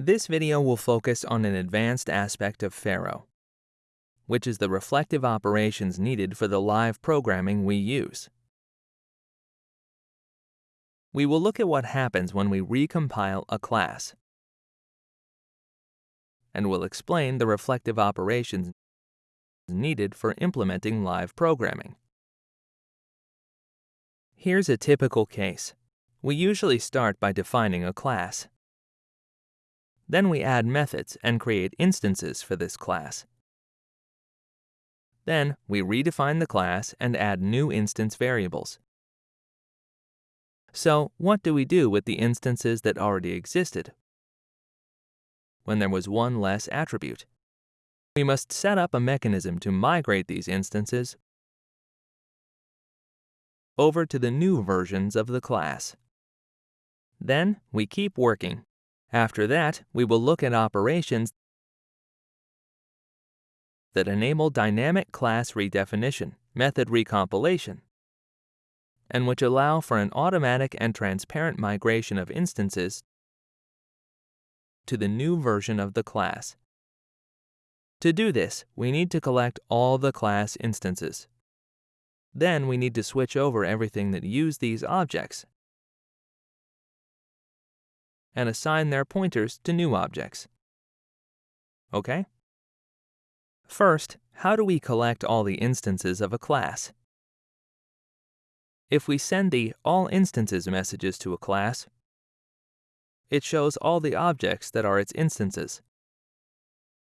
This video will focus on an advanced aspect of Pharo, which is the reflective operations needed for the live programming we use. We will look at what happens when we recompile a class, and we'll explain the reflective operations needed for implementing live programming. Here's a typical case. We usually start by defining a class. Then we add methods and create instances for this class. Then we redefine the class and add new instance variables. So what do we do with the instances that already existed when there was one less attribute? We must set up a mechanism to migrate these instances over to the new versions of the class. Then we keep working. After that, we will look at operations that enable dynamic class redefinition, method recompilation, and which allow for an automatic and transparent migration of instances to the new version of the class. To do this, we need to collect all the class instances. Then we need to switch over everything that use these objects and assign their pointers to new objects. Okay? First, how do we collect all the instances of a class? If we send the All Instances messages to a class, it shows all the objects that are its instances.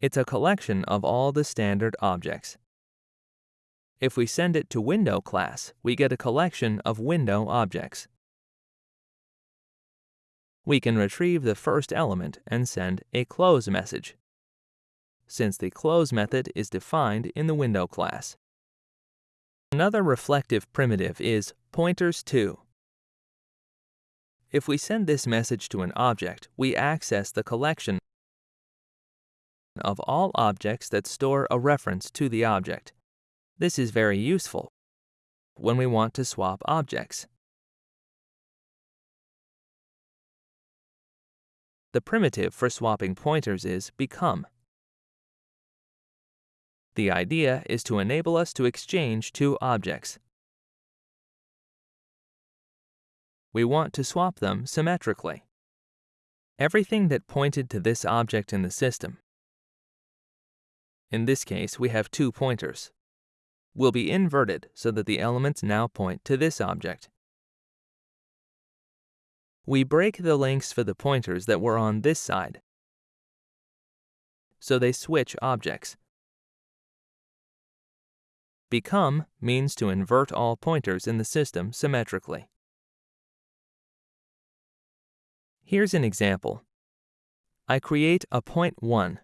It's a collection of all the standard objects. If we send it to Window class, we get a collection of window objects. We can retrieve the first element and send a close message, since the close method is defined in the Window class. Another reflective primitive is pointers to. If we send this message to an object, we access the collection of all objects that store a reference to the object. This is very useful when we want to swap objects. The primitive for swapping pointers is become. The idea is to enable us to exchange two objects. We want to swap them symmetrically. Everything that pointed to this object in the system in this case, we have two pointers, will be inverted so that the elements now point to this object. We break the links for the pointers that were on this side, so they switch objects. Become means to invert all pointers in the system symmetrically. Here's an example. I create a point 1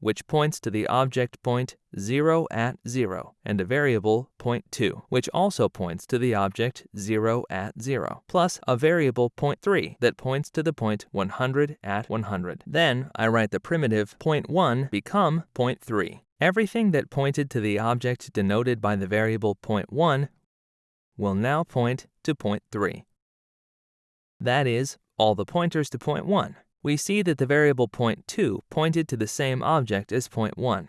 which points to the object point 0 at 0, and a variable point 2, which also points to the object 0 at 0, plus a variable point 3 that points to the point 100 at 100. Then I write the primitive point 1 become point 3. Everything that pointed to the object denoted by the variable point 1 will now point to point 3. That is, all the pointers to point 1 we see that the variable point 2 pointed to the same object as point 1.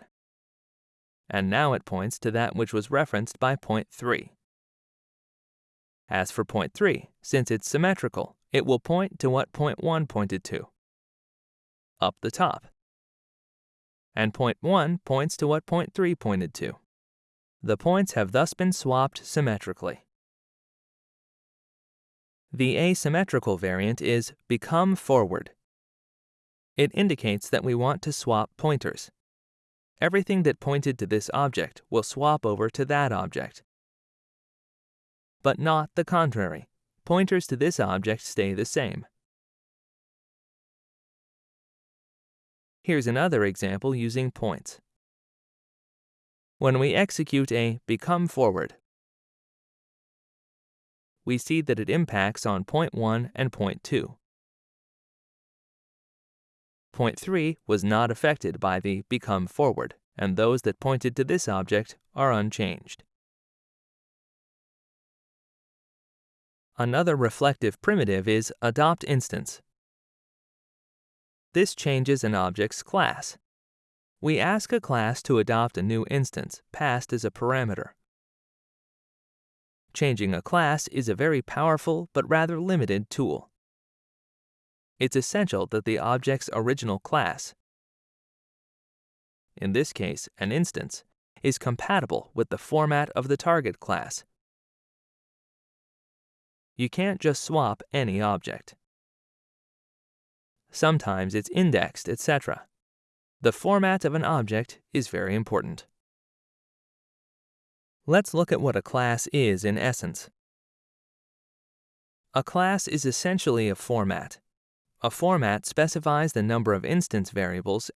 And now it points to that which was referenced by point 3. As for point 3, since it's symmetrical, it will point to what point 1 pointed to, up the top. And point 1 points to what point 3 pointed to. The points have thus been swapped symmetrically. The asymmetrical variant is become forward. It indicates that we want to swap pointers. Everything that pointed to this object will swap over to that object. But not the contrary. Pointers to this object stay the same. Here's another example using points. When we execute a become forward, we see that it impacts on point 1 and point 2. Point 3 was not affected by the become forward, and those that pointed to this object are unchanged. Another reflective primitive is adopt instance. This changes an object's class. We ask a class to adopt a new instance passed as a parameter. Changing a class is a very powerful but rather limited tool. It's essential that the object's original class, in this case an instance, is compatible with the format of the target class. You can't just swap any object. Sometimes it's indexed, etc. The format of an object is very important. Let's look at what a class is in essence. A class is essentially a format. A format specifies the number of instance variables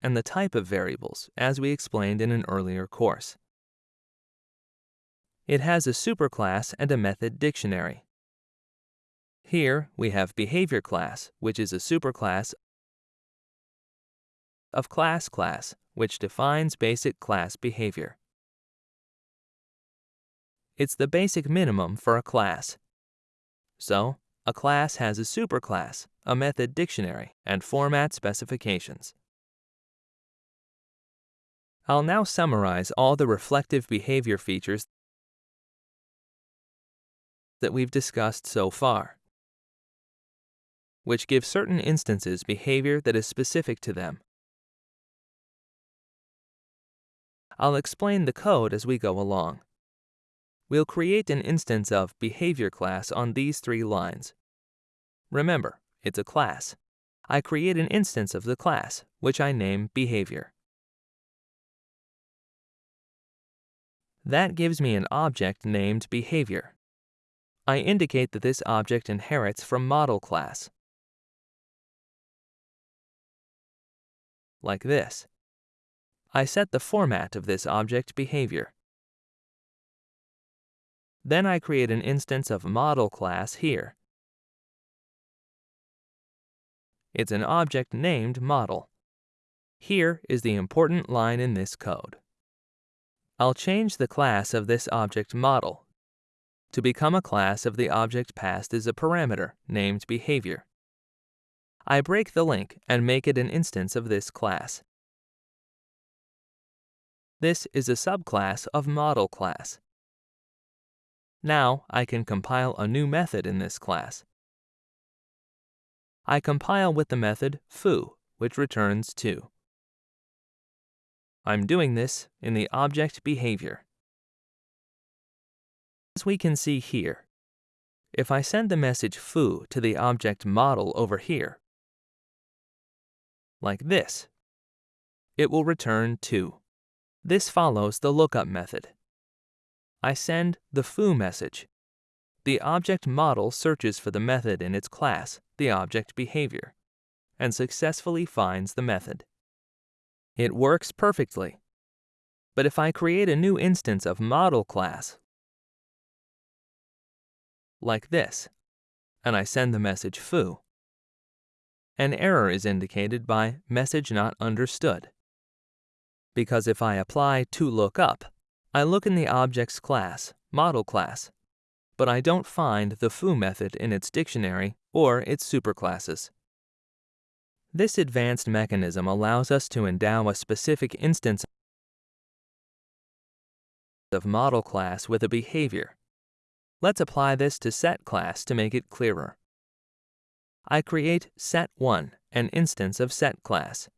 and the type of variables, as we explained in an earlier course. It has a superclass and a method dictionary. Here we have behavior class, which is a superclass of class class, which defines basic class behavior. It's the basic minimum for a class. So, a class has a superclass, a method dictionary, and format specifications. I'll now summarize all the reflective behavior features that we've discussed so far, which give certain instances behavior that is specific to them. I'll explain the code as we go along. We'll create an instance of behavior class on these three lines. Remember, it's a class. I create an instance of the class, which I name behavior. That gives me an object named behavior. I indicate that this object inherits from model class. Like this. I set the format of this object behavior. Then I create an instance of model class here. It's an object named model. Here is the important line in this code. I'll change the class of this object model to become a class of the object passed as a parameter named behavior. I break the link and make it an instance of this class. This is a subclass of model class. Now I can compile a new method in this class. I compile with the method foo, which returns 2. I'm doing this in the object behavior. As we can see here, if I send the message foo to the object model over here, like this, it will return 2. This follows the lookup method. I send the foo message. The object model searches for the method in its class, the object behavior, and successfully finds the method. It works perfectly. But if I create a new instance of model class, like this, and I send the message foo, an error is indicated by message not understood. Because if I apply toLookup, I look in the object's class, model class, but I don't find the foo method in its dictionary or its superclasses. This advanced mechanism allows us to endow a specific instance of model class with a behavior. Let's apply this to set class to make it clearer. I create set1, an instance of set class.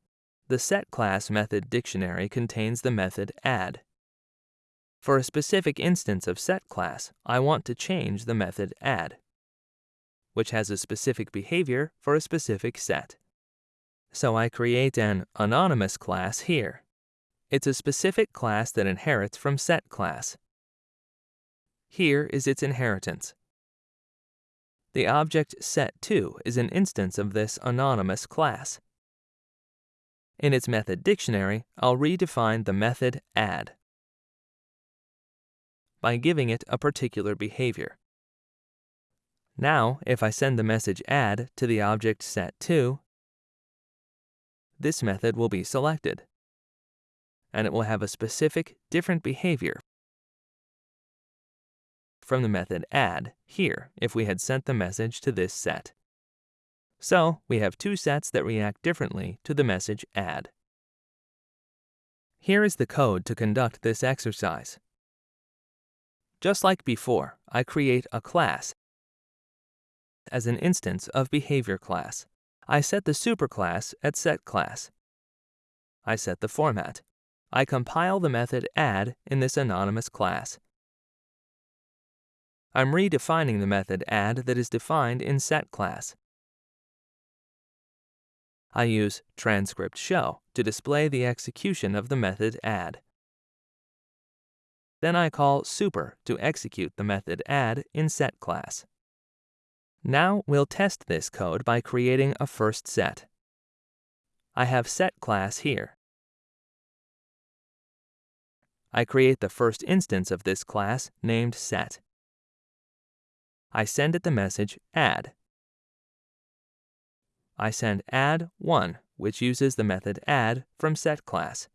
The set class method dictionary contains the method add. For a specific instance of set class, I want to change the method add, which has a specific behavior for a specific set. So I create an anonymous class here. It's a specific class that inherits from set class. Here is its inheritance. The object set2 is an instance of this anonymous class. In its method dictionary, I'll redefine the method add by giving it a particular behavior. Now, if I send the message add to the object set2, this method will be selected, and it will have a specific different behavior from the method add here if we had sent the message to this set. So we have two sets that react differently to the message add. Here is the code to conduct this exercise. Just like before, I create a class as an instance of behavior class. I set the superclass at setClass. I set the format. I compile the method add in this anonymous class. I'm redefining the method add that is defined in setClass. I use transcript show to display the execution of the method add. Then I call super to execute the method add in setClass. Now we'll test this code by creating a first set. I have set class here. I create the first instance of this class named set. I send it the message add. I send add1, which uses the method add from set class.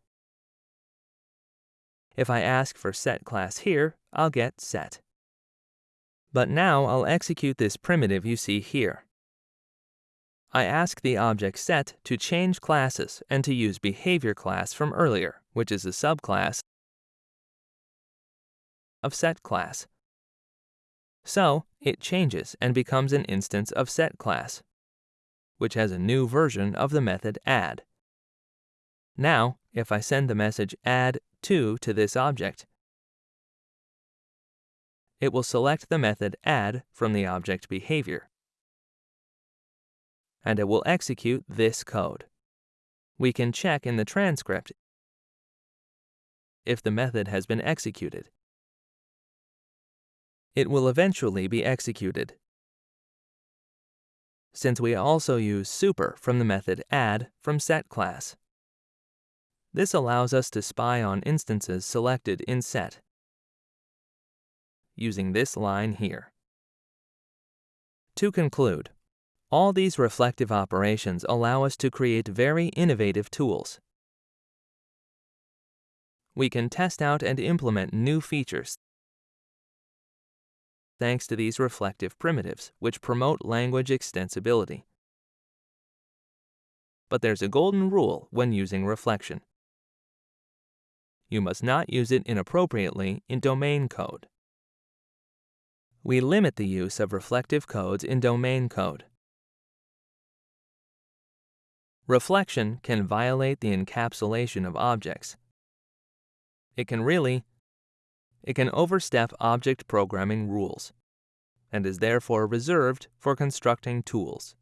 If I ask for set class here, I'll get set. But now I'll execute this primitive you see here. I ask the object set to change classes and to use behavior class from earlier, which is a subclass of set class. So, it changes and becomes an instance of set class, which has a new version of the method add. Now, if I send the message add2 to this object, it will select the method add from the object behavior. And it will execute this code. We can check in the transcript if the method has been executed. It will eventually be executed. Since we also use super from the method add from set class. This allows us to spy on instances selected in set using this line here. To conclude, all these reflective operations allow us to create very innovative tools. We can test out and implement new features thanks to these reflective primitives, which promote language extensibility. But there's a golden rule when using reflection. You must not use it inappropriately in domain code we limit the use of reflective codes in domain code. Reflection can violate the encapsulation of objects. It can really, it can overstep object programming rules, and is therefore reserved for constructing tools.